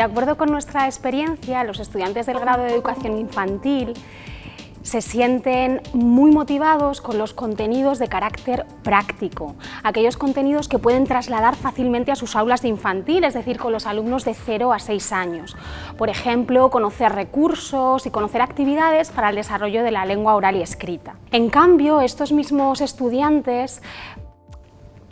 De acuerdo con nuestra experiencia, los estudiantes del grado de educación infantil se sienten muy motivados con los contenidos de carácter práctico, aquellos contenidos que pueden trasladar fácilmente a sus aulas de infantil, es decir, con los alumnos de 0 a 6 años. Por ejemplo, conocer recursos y conocer actividades para el desarrollo de la lengua oral y escrita. En cambio, estos mismos estudiantes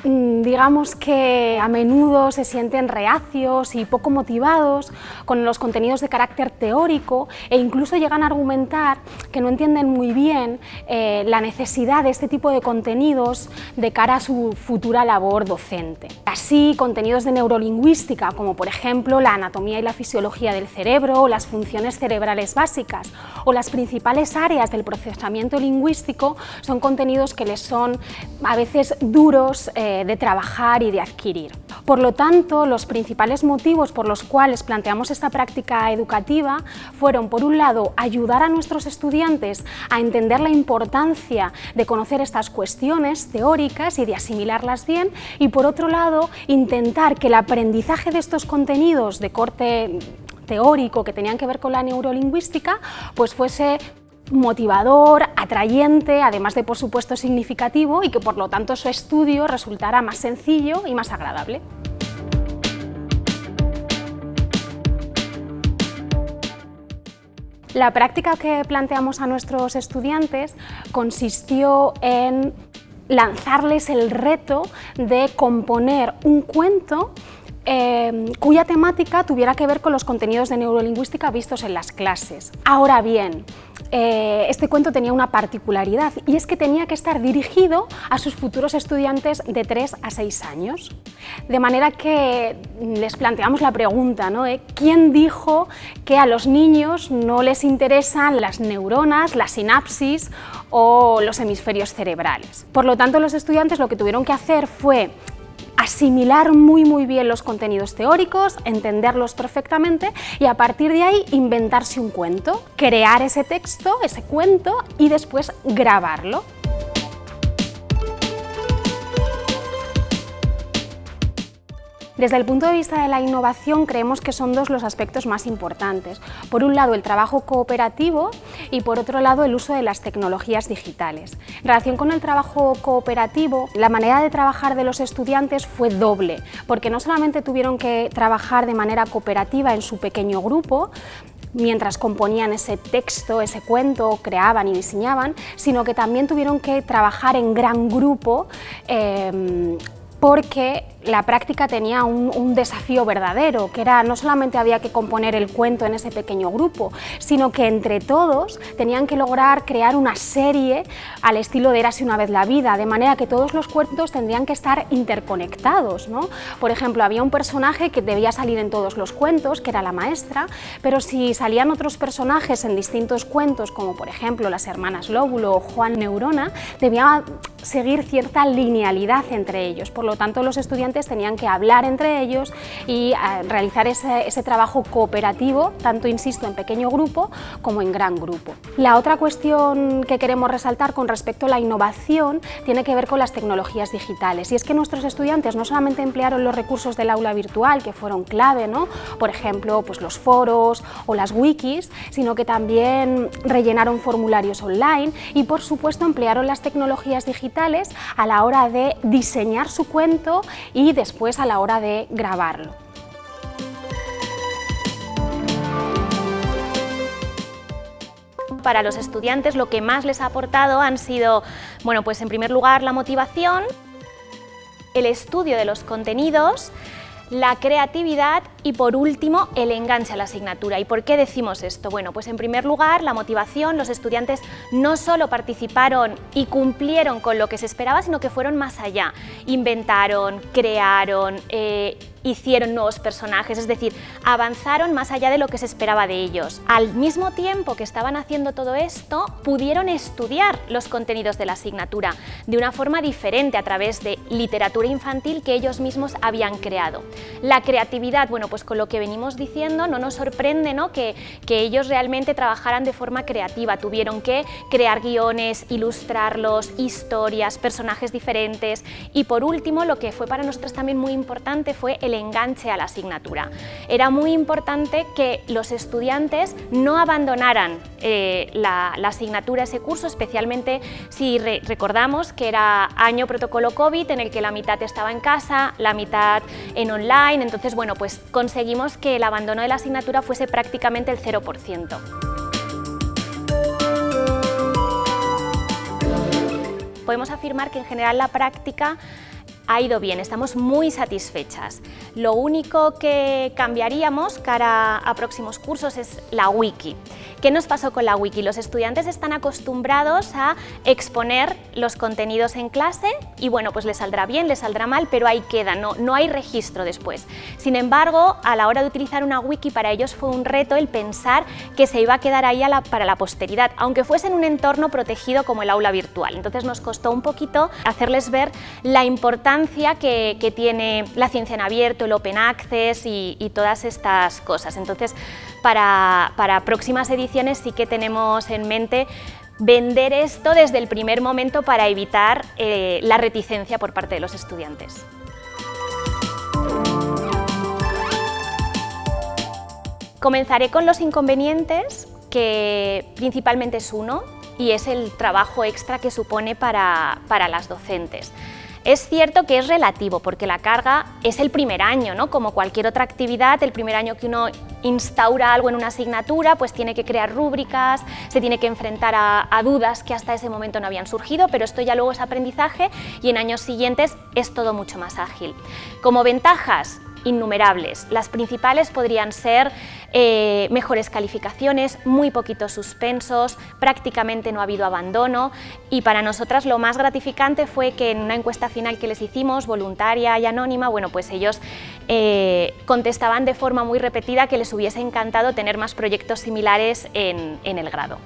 digamos que a menudo se sienten reacios y poco motivados con los contenidos de carácter teórico e incluso llegan a argumentar que no entienden muy bien eh, la necesidad de este tipo de contenidos de cara a su futura labor docente. Así, contenidos de neurolingüística, como por ejemplo la anatomía y la fisiología del cerebro, o las funciones cerebrales básicas o las principales áreas del procesamiento lingüístico, son contenidos que les son a veces duros eh, de, trabajar y de adquirir. Por lo tanto, los principales motivos por los cuales planteamos esta práctica educativa fueron, por un lado, ayudar a nuestros estudiantes a entender la importancia de conocer estas cuestiones teóricas y de asimilarlas bien, y por otro lado, intentar que el aprendizaje de estos contenidos de corte teórico que tenían que ver con la neurolingüística, pues fuese motivador, atrayente, además de por supuesto significativo y que por lo tanto su estudio resultara más sencillo y más agradable. La práctica que planteamos a nuestros estudiantes consistió en lanzarles el reto de componer un cuento Em, cuya temática tuviera que ver con los contenidos de neurolingüística vistos en las clases. Ahora bien, eh, este cuento tenía una particularidad y es que tenía que estar dirigido a sus futuros estudiantes de 3 a 6 años. De manera que les planteamos la pregunta, ¿no? ¿quién dijo que a los niños no les interesan las neuronas, la sinapsis o los hemisferios cerebrales? Por lo tanto, los estudiantes lo que tuvieron que hacer fue asimilar muy muy bien los contenidos teóricos, entenderlos perfectamente y a partir de ahí inventarse un cuento, crear ese texto, ese cuento y después grabarlo. Desde el punto de vista de la innovación creemos que son dos los aspectos más importantes. Por un lado el trabajo cooperativo y por otro lado el uso de las tecnologías digitales. En relación con el trabajo cooperativo, la manera de trabajar de los estudiantes fue doble, porque no solamente tuvieron que trabajar de manera cooperativa en su pequeño grupo, mientras componían ese texto, ese cuento, creaban y diseñaban, sino que también tuvieron que trabajar en gran grupo eh, porque la práctica tenía un, desafío verdadero, que era no solamente había que componer el cuento en ese pequeño grupo, sino que entre todos tenían que lograr crear una serie al estilo de Érase una vez la vida, de manera que todos los cuentos tendrían que estar interconectados. ¿no? Por ejemplo, había un personaje que debía salir en todos los cuentos, que era la maestra, pero si salían otros personajes en distintos cuentos, como por ejemplo las hermanas Lóbulo o Juan Neurona, debía seguir cierta linealidad entre ellos. Por lo tanto, los estudiantes tenían que hablar entre ellos y eh, realizar ese, trabajo cooperativo, tanto, insisto, en pequeño grupo como en gran grupo. La otra cuestión que queremos resaltar con respecto a la innovación tiene que ver con las tecnologías digitales y es que nuestros estudiantes no solamente emplearon los recursos del aula virtual, que fueron clave, ¿no? por ejemplo, pues los foros o las wikis, sino que también rellenaron formularios online y, por supuesto, emplearon las tecnologías digitales a la hora de diseñar su cuento y después a la hora de grabarlo. Para los estudiantes lo que más les ha aportado han sido, bueno, pues en primer lugar la motivación, el estudio de los contenidos, la creatividad y por último el enganche a la asignatura. ¿Y por qué decimos esto? Bueno, pues en primer lugar la motivación, los estudiantes no solo participaron y cumplieron con lo que se esperaba, sino que fueron más allá, inventaron, crearon, eh, hicieron nuevos personajes, es decir, avanzaron más allá de lo que se esperaba de ellos. Al mismo tiempo que estaban haciendo todo esto, pudieron estudiar los contenidos de la asignatura de una forma diferente a través de literatura infantil que ellos mismos habían creado. La creatividad, bueno, pues con lo que venimos diciendo, no nos sorprende ¿no? Que, que ellos realmente trabajaran de forma creativa, tuvieron que crear guiones, ilustrarlos, historias, personajes diferentes y por último, lo que fue para nosotros también muy importante fue el enganche a la asignatura. Era muy importante que los estudiantes no abandonaran eh, la, asignatura, ese curso, especialmente si recordamos que era año protocolo COVID en el que la mitad estaba en casa, la mitad en online, entonces bueno, pues conseguimos que el abandono de la asignatura fuese prácticamente el 0%. Podemos afirmar que en general la práctica ha ido bien, estamos muy satisfechas. Lo único que cambiaríamos cara a próximos cursos es la wiki. ¿Qué nos pasó con la wiki? Los estudiantes están acostumbrados a exponer los contenidos en clase y bueno, pues les saldrá bien, les saldrá mal, pero ahí queda, no, no hay registro después. Sin embargo, a la hora de utilizar una wiki para ellos fue un reto el pensar que se iba a quedar ahí para la posteridad, aunque fuese en un entorno protegido como el aula virtual. Entonces nos costó un poquito hacerles ver la importancia que, tiene la ciencia en abierto, el open access y, todas estas cosas. Entonces, para próximas ediciones sí que tenemos en mente vender esto desde el primer momento para evitar eh, la reticencia por parte de los estudiantes. Comenzaré con los inconvenientes, que principalmente es uno, y es el trabajo extra que supone para, para las docentes. Es cierto que es relativo, porque la carga es el primer año, ¿no? como cualquier otra actividad, el primer año que uno instaura algo en una asignatura, pues tiene que crear rúbricas, se tiene que enfrentar a, a, dudas que hasta ese momento no habían surgido, pero esto ya luego es aprendizaje y en años siguientes es todo mucho más ágil. Como ventajas, innumerables. Las principales podrían ser eh, mejores calificaciones, muy poquitos suspensos, prácticamente no ha habido abandono y para nosotras lo más gratificante fue que en una encuesta final que les hicimos, voluntaria y anónima, bueno, pues ellos eh, contestaban de forma muy repetida que les hubiese encantado tener más proyectos similares en el grado.